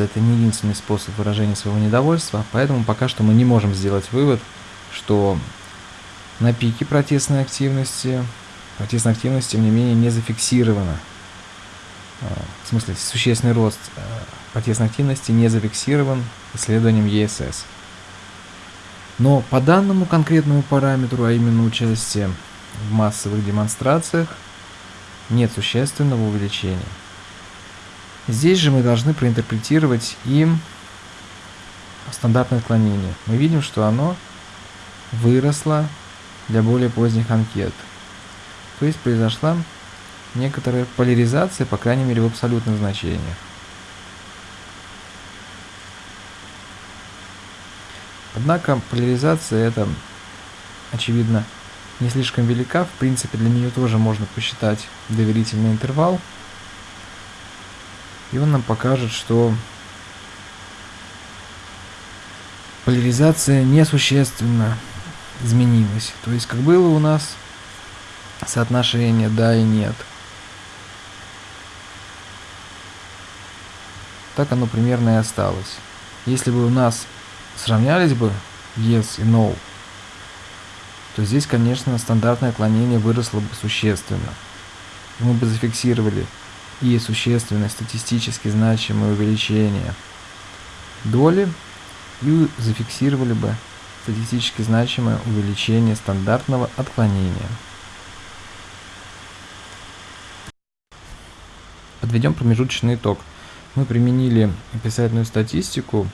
это не единственный способ выражения своего недовольства, поэтому пока что мы не можем сделать вывод, что на пике протестной активности, протестная активность, тем не менее, не зафиксирована. А, в смысле, существенный рост а, протестной активности не зафиксирован исследованием ЕСС. Но по данному конкретному параметру, а именно участие в массовых демонстрациях, нет существенного увеличения. Здесь же мы должны проинтерпретировать и стандартное отклонение. Мы видим, что оно выросло для более поздних анкет. То есть произошла некоторая поляризация, по крайней мере в абсолютных значениях. Однако поляризация это, очевидно, не слишком велика. В принципе, для нее тоже можно посчитать доверительный интервал – и он нам покажет, что поляризация несущественно изменилась. То есть, как было у нас соотношение да и нет. Так оно примерно и осталось. Если бы у нас сравнялись бы yes и no, то здесь, конечно, стандартное отклонение выросло бы существенно. Мы бы зафиксировали и существенное статистически значимое увеличение доли и зафиксировали бы статистически значимое увеличение стандартного отклонения. Подведем промежуточный итог. Мы применили описательную статистику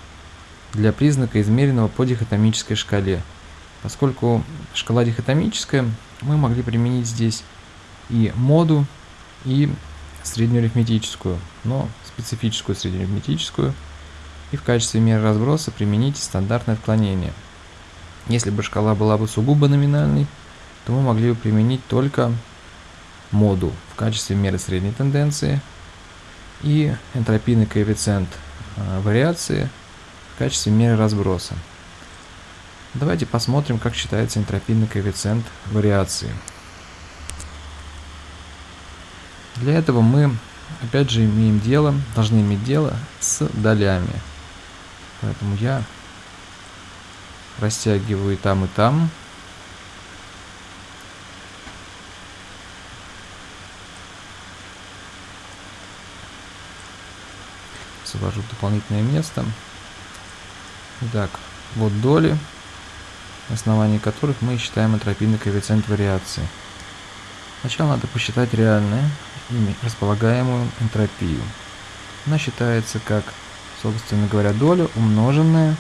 для признака, измеренного по дихотомической шкале. Поскольку шкала дихотомическая, мы могли применить здесь и моду, и среднеарифметическую, но специфическую среднеарифметическую, и в качестве меры разброса примените стандартное отклонение. Если бы шкала была бы сугубо номинальной, то мы могли бы применить только моду в качестве меры средней тенденции и энтропийный коэффициент э, вариации в качестве меры разброса. Давайте посмотрим, как считается энтропийный коэффициент вариации. Для этого мы, опять же, имеем дело, должны иметь дело с долями. Поэтому я растягиваю и там, и там. Освобожу дополнительное место. Итак, вот доли, на основании которых мы считаем энтропийный коэффициент вариации. Сначала надо посчитать реальное ими располагаемую энтропию. Она считается как, собственно говоря, доля, умноженная